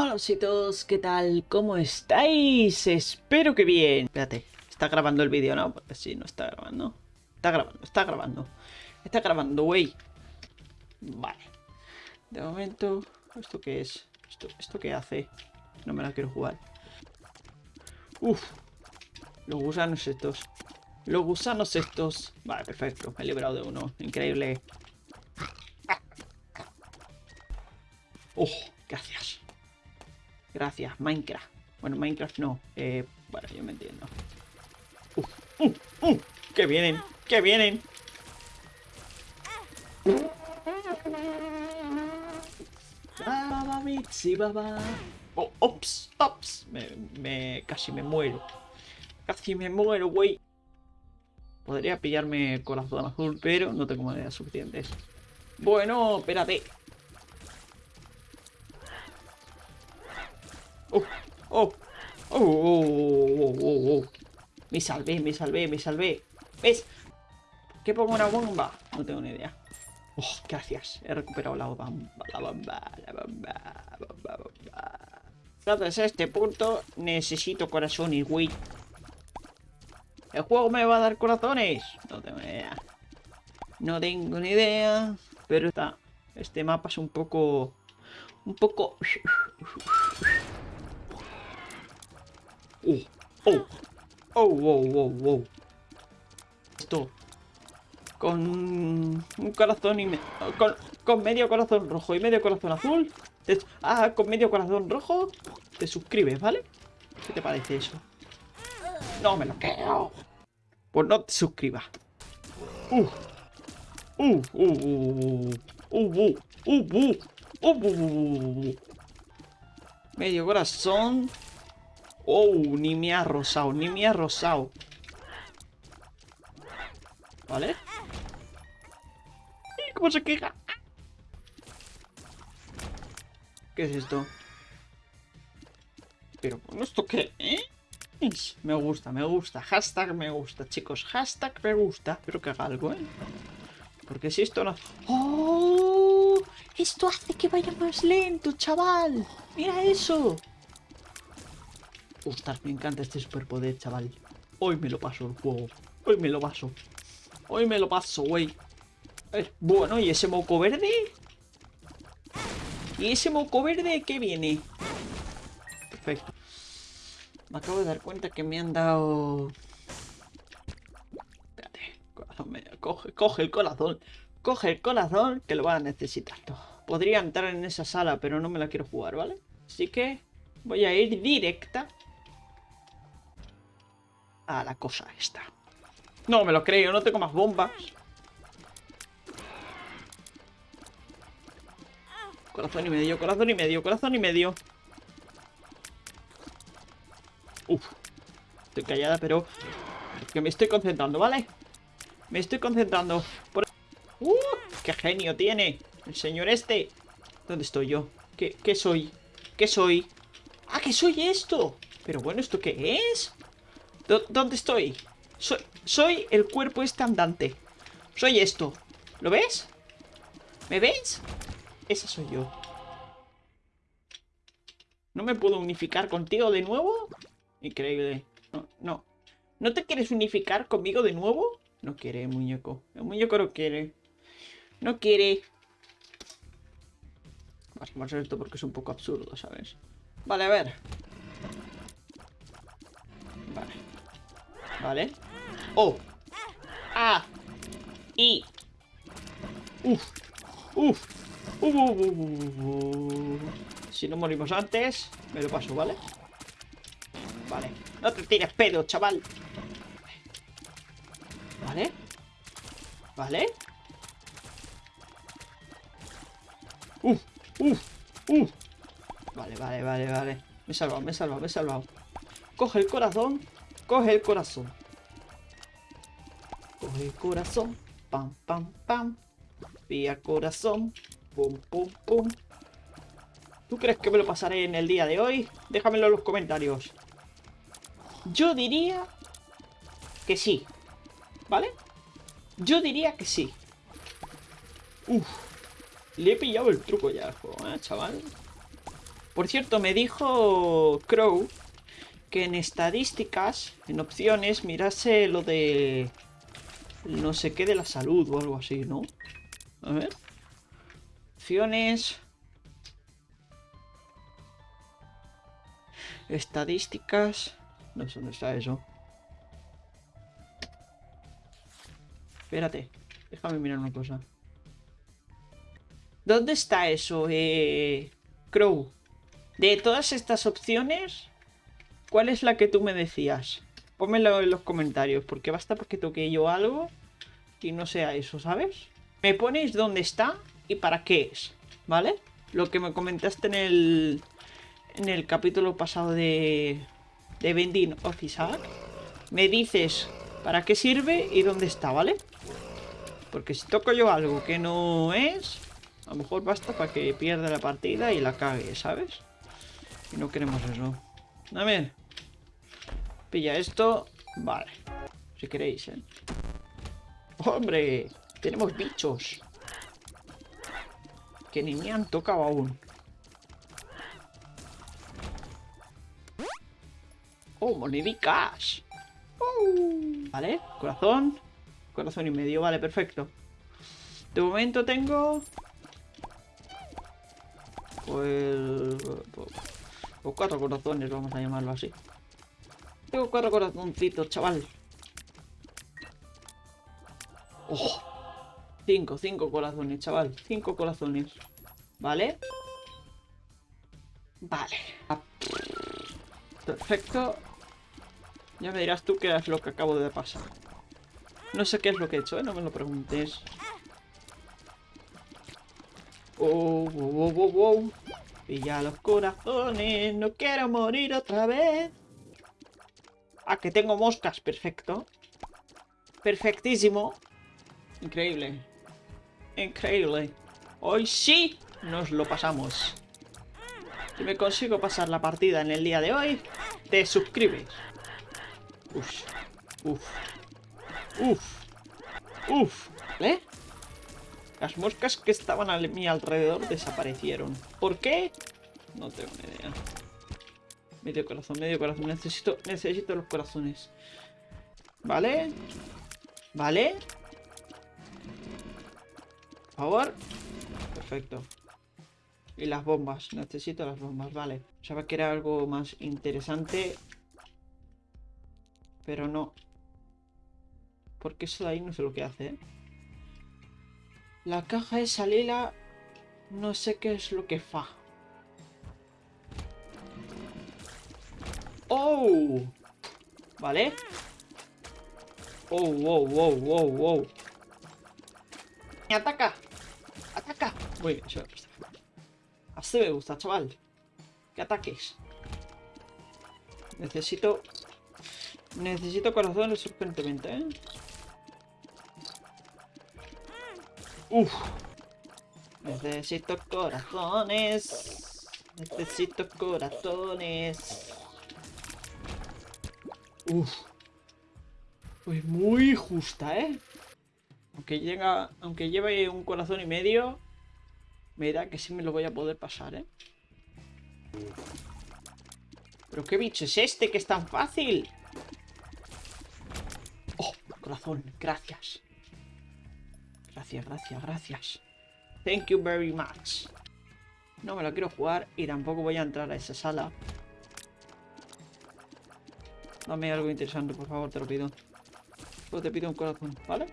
Hola todos, ¿qué tal? ¿Cómo estáis? Espero que bien. Espérate, está grabando el vídeo, ¿no? Porque sí, no está grabando. Está grabando, está grabando. Está grabando, güey. Vale. De momento, ¿esto qué es? ¿Esto, ¿Esto qué hace? No me la quiero jugar. Uf. Los gusanos estos. Los gusanos estos. Vale, perfecto. Me he librado de uno. Increíble. Oh, gracias. Gracias, Minecraft. Bueno, Minecraft no. Eh, bueno, yo me entiendo. Uh, uh, uh, ¡Que vienen! ¡Que vienen! Oh, ops, ops. Me, me, casi me muero. Casi me muero, güey. Podría pillarme corazón azul, pero no tengo monedas suficientes. Bueno, espérate. Oh, oh, oh, oh, oh, oh, Me salvé, me salvé, me salvé. ¿Ves? ¿Qué pongo una bomba? No tengo ni idea. Oh, gracias. He recuperado la bomba, la bomba, la bomba, la a este punto necesito corazones, güey. ¿El juego me va a dar corazones? No tengo ni idea. No tengo ni idea. Pero está. Este mapa es un poco. Un poco. Oh, oh, oh, oh, oh, oh. Esto. Con un corazón y me... con, con medio corazón rojo y medio corazón azul. ah, con medio corazón rojo. Te suscribes, ¿vale? ¿Qué te parece eso? No me lo creo. Pues no te suscribas. Uh. Uh, uh, uh, uh, uh, uh, uh, Medio corazón. Oh, ni me ha rosado, ni me ha rosado. ¿Vale? ¿Cómo se queja? ¿Qué es esto? Pero, ¿esto qué? ¿Eh? Me gusta, me gusta. Hashtag me gusta, chicos. Hashtag me gusta. Pero que haga algo, ¿eh? Porque si esto no... ¡Oh! Esto hace que vaya más lento, chaval. Mira eso. Ostras, me encanta este superpoder, chaval. Hoy me lo paso el juego. Hoy me lo paso. Hoy me lo paso, güey. Bueno, ¿y ese moco verde? ¿Y ese moco verde qué viene? Perfecto. Me acabo de dar cuenta que me han dado... Espérate. Corazón medio. Coge, coge el corazón. Coge el corazón que lo va a necesitar. Podría entrar en esa sala, pero no me la quiero jugar, ¿vale? Así que voy a ir directa a la cosa esta. No me lo creo, no tengo más bombas. Corazón y medio, corazón y medio, corazón y medio. Uf. Estoy callada, pero... Que me estoy concentrando, ¿vale? Me estoy concentrando. ¡Uh! ¡Qué genio tiene! El señor este. ¿Dónde estoy yo? ¿Qué, qué soy? ¿Qué soy? ¡Ah, que soy esto! Pero bueno, ¿esto qué es? ¿Dónde estoy? Soy, el cuerpo este andante. Soy esto. ¿Lo ves? ¿Me ves? Esa soy yo. ¿No me puedo unificar contigo de nuevo? Increíble. No, no. ¿No te quieres unificar conmigo de nuevo? No quiere, muñeco. El muñeco no quiere. No quiere. Vamos a hacer esto porque es un poco absurdo, ¿sabes? Vale, a ver. Vale. Oh. Ah. Y. Uf. Uf. Uh, uh, uh, si no morimos antes, me lo paso, ¿vale? Vale. No te tires pedo, chaval. Vale. Vale. Uf, uf, uf. Vale, vale, vale, vale. Me he salvado, me he salvado, me he salvado. Coge el corazón Coge el corazón. Coge el corazón. Pam, pam, pam. Vía corazón. Pum, pum, pum. ¿Tú crees que me lo pasaré en el día de hoy? Déjamelo en los comentarios. Yo diría que sí. ¿Vale? Yo diría que sí. Uf. Le he pillado el truco ya al ¿eh, chaval? Por cierto, me dijo Crow que en estadísticas, en opciones, mirase lo de... No sé qué de la salud o algo así, ¿no? A ver. Opciones... Estadísticas... No sé dónde está eso. Espérate. Déjame mirar una cosa. ¿Dónde está eso, eh... Crow? De todas estas opciones, ¿cuál es la que tú me decías? Pónmelo en los comentarios, porque basta porque toque yo algo y no sea eso, ¿sabes? Me ponéis dónde está y para qué es, ¿vale? Lo que me comentaste en el, en el capítulo pasado de, de Vending Officer. Me dices para qué sirve y dónde está, ¿vale? Porque si toco yo algo que no es, a lo mejor basta para que pierda la partida y la cague, ¿sabes? Y no queremos eso. Ver. Pilla esto. Vale. Si queréis, ¿eh? ¡Hombre! Tenemos bichos. Que ni me han tocado aún. ¡Oh, monedicas! Uh. Vale, corazón. Corazón y medio, vale, perfecto. De momento tengo... Pues... O cuatro corazones, vamos a llamarlo así. Tengo cuatro corazoncitos, chaval. ¡Oh! Cinco, cinco corazones, chaval. Cinco corazones. ¿Vale? Vale. Perfecto. Ya me dirás tú qué es lo que acabo de pasar. No sé qué es lo que he hecho, ¿eh? No me lo preguntes. Oh, wow, wow, wow. Pilla los corazones, no quiero morir otra vez. Ah, que tengo moscas, perfecto. Perfectísimo. Increíble. Increíble. Hoy sí nos lo pasamos. Si me consigo pasar la partida en el día de hoy, te suscribes. Uf. Uf. Uf. Uf. ¿Vale? Las moscas que estaban a mi alrededor desaparecieron. ¿Por qué? No tengo ni idea. Medio corazón, medio corazón. Necesito, necesito los corazones. ¿Vale? ¿Vale? Por favor. Perfecto. Y las bombas. Necesito las bombas, vale. Sabía que era algo más interesante. Pero no. Porque eso de ahí no sé lo que hace, ¿eh? La caja esa lila... No sé qué es lo que fa. ¡Oh! ¿Vale? ¡Oh, wow, wow, wow, wow! ¡Me ataca! ¡Ataca! Muy bien, Así me gusta, chaval. Que ataques. Necesito... Necesito corazones urgentemente, ¿eh? Uf. Necesito corazones. Necesito corazones. Uf. Pues muy justa, ¿eh? Aunque llega, aunque lleve un corazón y medio, me da que sí me lo voy a poder pasar, ¿eh? ¿Pero qué bicho es este que es tan fácil? ¡Oh! Corazón, gracias. Gracias, gracias, gracias. Thank you very much. No me lo quiero jugar y tampoco voy a entrar a esa sala. Dame algo interesante, por favor, te lo pido. Solo te pido un corazón, ¿vale?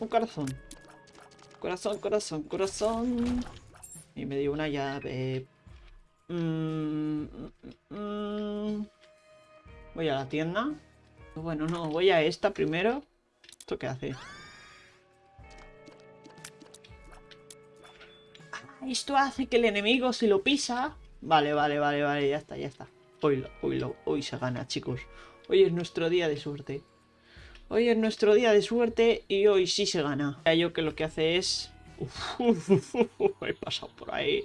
Un, corazón. Corazón, corazón, corazón. Y me dio una llave. Mm, mm, mm, voy a la tienda. Bueno, no, voy a esta primero. ¿Esto qué hace? Esto hace que el enemigo se lo pisa. Vale, vale, vale, vale, ya está, ya está. Hoy, hoy, hoy se gana, chicos. Hoy es nuestro día de suerte. Hoy es nuestro día de suerte y hoy sí se gana. Yo que lo que hace es... he pasado por ahí.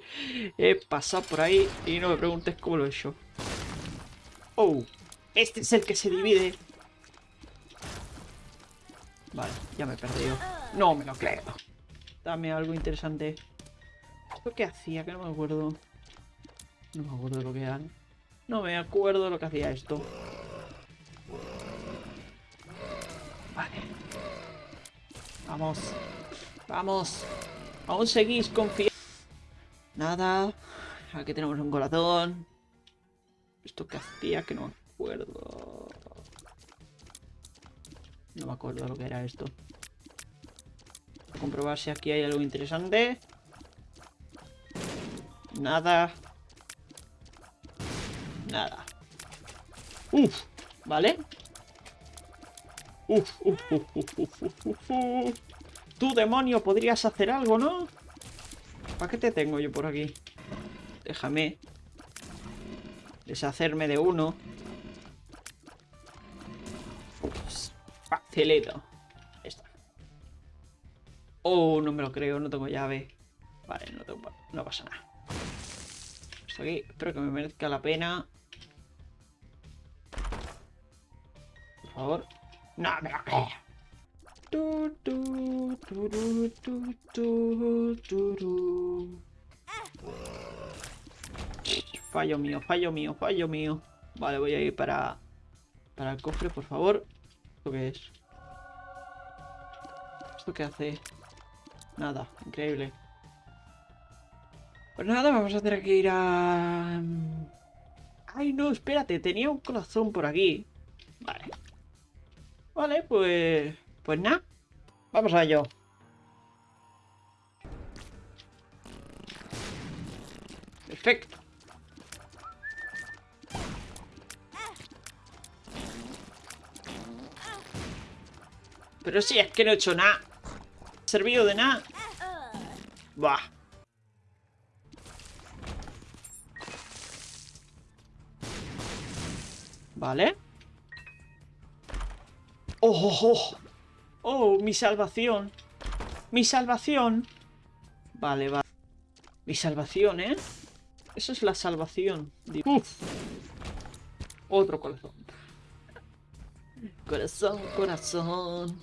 He pasado por ahí y no me preguntes cómo lo he hecho. Oh, este es el que se divide. Vale, ya me he perdido. No me lo creo. Dame algo interesante. ¿Esto qué hacía? Que no me acuerdo. No me acuerdo de lo que era. No me acuerdo de lo que hacía esto. Vale. Vamos. Vamos. Aún seguís confiando. Nada. Aquí tenemos un corazón. ¿Esto que hacía? Que no me acuerdo. No me acuerdo lo que era esto. Voy a comprobar si aquí hay algo interesante. Nada. Nada. Uf, ¿vale? Uf, uf, uf, uf, uf, uf, uf. Tú, demonio, podrías hacer algo, ¿no? ¿Para qué te tengo yo por aquí? Déjame deshacerme de uno. Facilito. está. Oh, no me lo creo, no tengo llave. Vale, no, tengo, no pasa nada. Aquí, espero que me merezca la pena. Por favor. No me lo creo. Fallo mío, fallo mío, fallo mío. Vale, voy a ir para, para el cofre, por favor. ¿Esto qué es? ¿Esto qué hace? Nada, increíble. Pues nada, vamos a tener que ir a... Ay, no, espérate, tenía un corazón por aquí. Vale. Vale, pues... Pues nada. Vamos a ello. Perfecto. Pero si es que no he hecho nada. ¿Servido de nada? Buah. Vale. ¡Oh, oh, oh! ¡Oh, mi salvación! ¡Mi salvación! Vale, vale. Mi salvación, ¿eh? Eso es la salvación. Uf. Otro corazón. Corazón, corazón.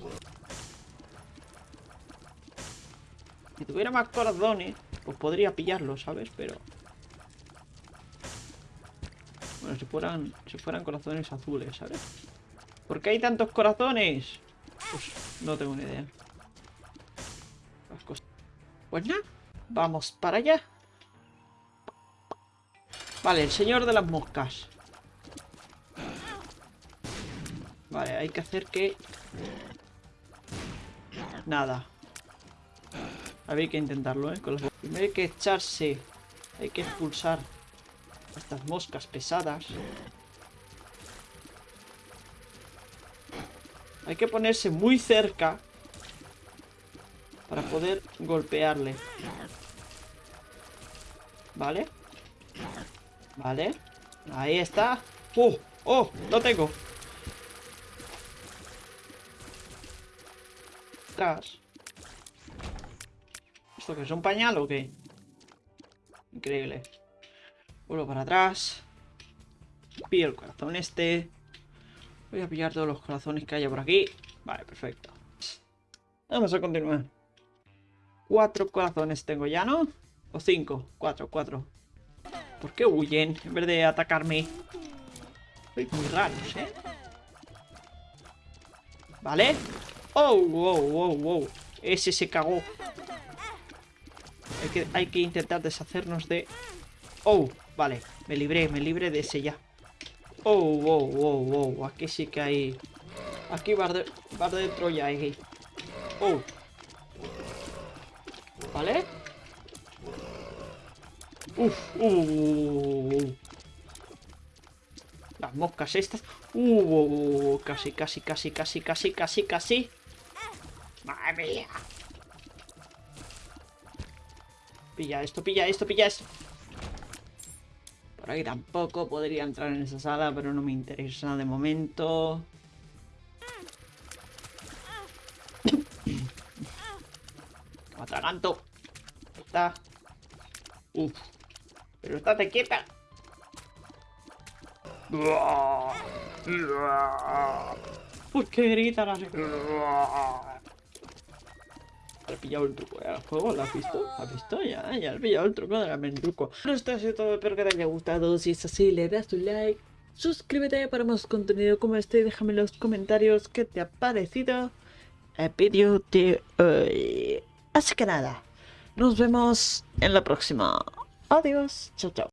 Si tuviera más corazones, pues podría pillarlo, ¿sabes? Pero... Bueno, si fueran, si fueran corazones azules, ¿sabes? ¿Por qué hay tantos corazones? Pues no tengo ni idea. Pues nada, vamos para allá. Vale, el señor de las moscas. Vale, hay que hacer que... Nada. Habría que intentarlo, ¿eh? Primero hay que echarse... Hay que expulsar estas moscas pesadas. Hay que ponerse muy cerca para poder golpearle. ¿Vale? Vale. Ahí está. ¡Oh! ¡Oh! ¡Lo tengo! ¿Esto que es un pañal o qué? Increíble. Vuelvo para atrás. Pillo el corazón este. Voy a pillar todos los corazones que haya por aquí. Vale, perfecto. Vamos a continuar. Cuatro corazones tengo ya, ¿no? O cinco. Cuatro, cuatro. ¿Por qué huyen en vez de atacarme? Soy muy raros, ¿eh? ¿Vale? ¡Oh, wow, wow, wow! Ese se cagó. Hay que, hay que intentar deshacernos de... ¡Oh! Vale, me libré, me libré de ese ya. ¡Oh, wow, wow, wow! Aquí sí que hay... Aquí va de, bar de Troya. ¡Oh! ¿Vale? Uf, uh, uh, uh, Las moscas estas. Uh, casi, casi, casi, casi, casi, casi, casi. Madre mía. Pilla esto, pilla esto, pilla esto. Por ahí tampoco podría entrar en esa sala, pero no me interesa de momento. Me atraganto. Ahí está. Uf. Pero estate quieta. ¿Por qué grita la Has pillado el truco del juego, ¿lo has visto? ¿Has visto? Ya, ya has pillado el truco del truco. Bueno, esto ha sido todo, espero que te haya gustado. Si es así, le das tu like. Suscríbete para más contenido como este. Déjame en los comentarios qué te ha parecido el vídeo de hoy. Así que nada, nos vemos en la próxima. Adiós. Chao, chao.